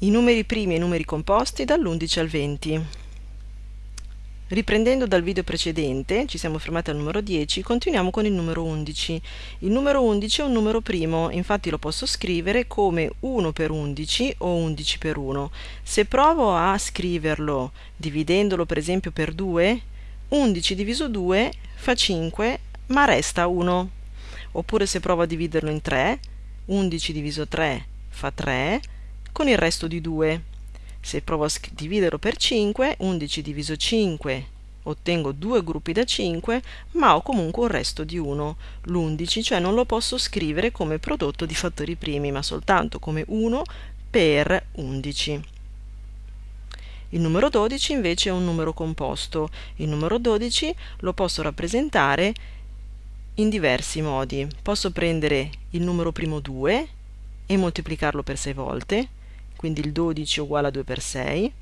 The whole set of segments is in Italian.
i numeri primi e i numeri composti dall'11 al 20. Riprendendo dal video precedente, ci siamo fermati al numero 10, continuiamo con il numero 11. Il numero 11 è un numero primo, infatti lo posso scrivere come 1 per 11 o 11 per 1. Se provo a scriverlo dividendolo per esempio per 2, 11 diviso 2 fa 5, ma resta 1. Oppure se provo a dividerlo in 3, 11 diviso 3 fa 3, con il resto di 2. Se provo a dividerlo per 5, 11 diviso 5 ottengo due gruppi da 5, ma ho comunque un resto di 1, l'11, cioè non lo posso scrivere come prodotto di fattori primi, ma soltanto come 1 per 11. Il numero 12 invece è un numero composto. Il numero 12 lo posso rappresentare in diversi modi. Posso prendere il numero primo 2 e moltiplicarlo per 6 volte, quindi il 12 è uguale a 2 per 6.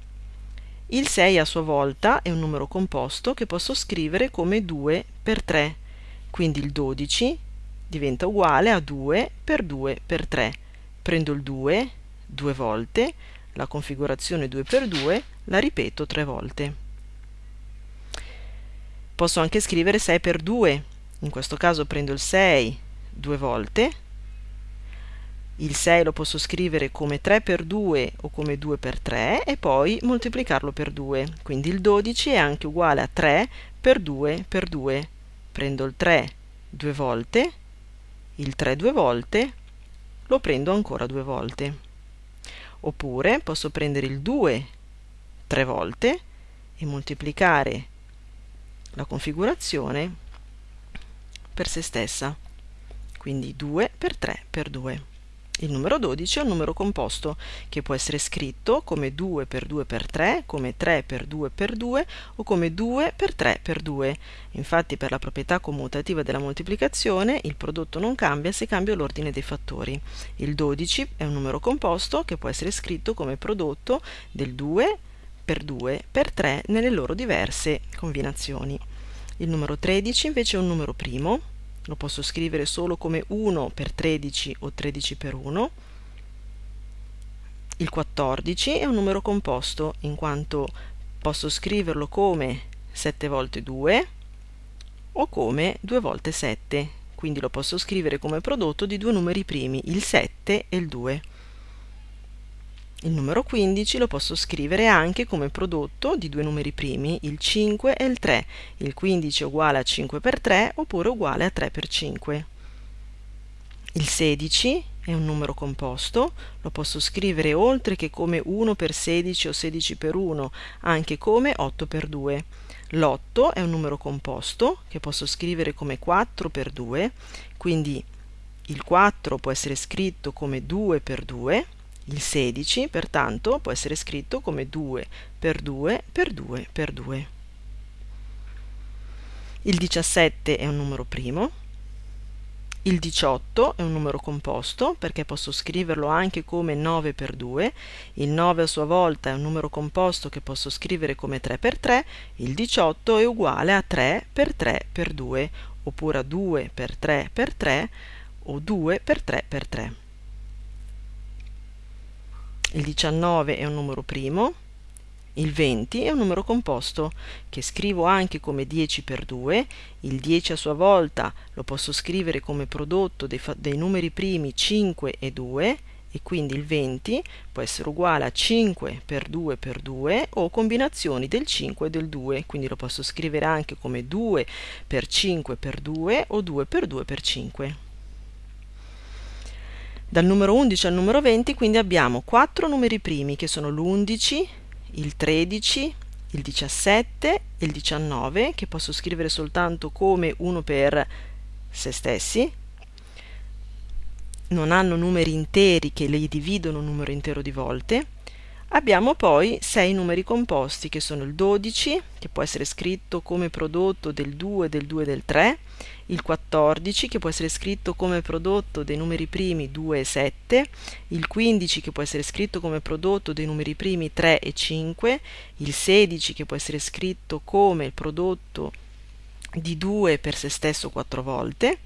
Il 6 a sua volta è un numero composto che posso scrivere come 2 per 3, quindi il 12 diventa uguale a 2 per 2 per 3. Prendo il 2 due volte, la configurazione 2 per 2 la ripeto tre volte. Posso anche scrivere 6 per 2, in questo caso prendo il 6 due volte, il 6 lo posso scrivere come 3 per 2 o come 2 per 3 e poi moltiplicarlo per 2. Quindi il 12 è anche uguale a 3 per 2 per 2. Prendo il 3 due volte, il 3 due volte, lo prendo ancora due volte. Oppure posso prendere il 2 tre volte e moltiplicare la configurazione per se stessa. Quindi 2 per 3 per 2. Il numero 12 è un numero composto che può essere scritto come 2 per 2 per 3, come 3 per 2 per 2 o come 2 per 3 per 2. Infatti per la proprietà commutativa della moltiplicazione il prodotto non cambia se cambia l'ordine dei fattori. Il 12 è un numero composto che può essere scritto come prodotto del 2 per 2 per 3 nelle loro diverse combinazioni. Il numero 13 invece è un numero primo lo posso scrivere solo come 1 per 13 o 13 per 1. Il 14 è un numero composto in quanto posso scriverlo come 7 volte 2 o come 2 volte 7, quindi lo posso scrivere come prodotto di due numeri primi, il 7 e il 2. Il numero 15 lo posso scrivere anche come prodotto di due numeri primi, il 5 e il 3. Il 15 è uguale a 5 per 3 oppure uguale a 3 per 5. Il 16 è un numero composto, lo posso scrivere oltre che come 1 per 16 o 16 per 1, anche come 8 per 2. L'8 è un numero composto che posso scrivere come 4 per 2, quindi il 4 può essere scritto come 2 per 2 il 16, pertanto, può essere scritto come 2 per 2 per 2 per 2. Il 17 è un numero primo. Il 18 è un numero composto perché posso scriverlo anche come 9 per 2. Il 9 a sua volta è un numero composto che posso scrivere come 3 per 3. Il 18 è uguale a 3 per 3 per 2 oppure a 2 per 3 per 3 o 2 per 3 per 3 il 19 è un numero primo, il 20 è un numero composto che scrivo anche come 10 per 2, il 10 a sua volta lo posso scrivere come prodotto dei, dei numeri primi 5 e 2 e quindi il 20 può essere uguale a 5 per 2 per 2 o combinazioni del 5 e del 2, quindi lo posso scrivere anche come 2 per 5 per 2 o 2 per 2 per 5. Dal numero 11 al numero 20 quindi abbiamo quattro numeri primi che sono l'11, il 13, il 17 e il 19 che posso scrivere soltanto come uno per se stessi. Non hanno numeri interi che li dividono un numero intero di volte. Abbiamo poi sei numeri composti che sono il 12 che può essere scritto come prodotto del 2, del 2 e del 3 il 14 che può essere scritto come prodotto dei numeri primi 2 e 7, il 15 che può essere scritto come prodotto dei numeri primi 3 e 5, il 16 che può essere scritto come il prodotto di 2 per se stesso 4 volte,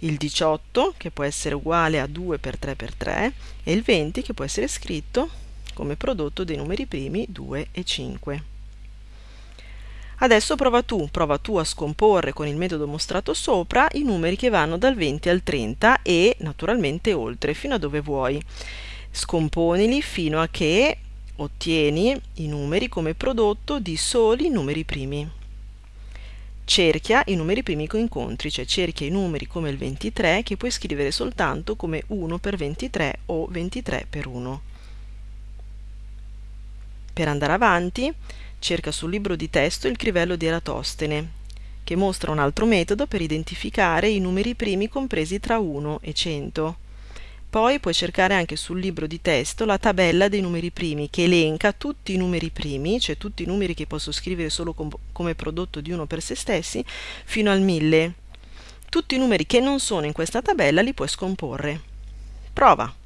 il 18 che può essere uguale a 2 per 3 per 3 e il 20 che può essere scritto come prodotto dei numeri primi 2 e 5. Adesso prova tu, prova tu a scomporre con il metodo mostrato sopra i numeri che vanno dal 20 al 30 e naturalmente oltre, fino a dove vuoi. Scomponili fino a che ottieni i numeri come prodotto di soli numeri primi. Cerchia i numeri primi con incontri, cioè cerchia i numeri come il 23 che puoi scrivere soltanto come 1 per 23 o 23 per 1. Per andare avanti, cerca sul libro di testo il crivello di Eratostene, che mostra un altro metodo per identificare i numeri primi compresi tra 1 e 100. Poi puoi cercare anche sul libro di testo la tabella dei numeri primi che elenca tutti i numeri primi, cioè tutti i numeri che posso scrivere solo com come prodotto di uno per se stessi, fino al 1000. Tutti i numeri che non sono in questa tabella li puoi scomporre. Prova!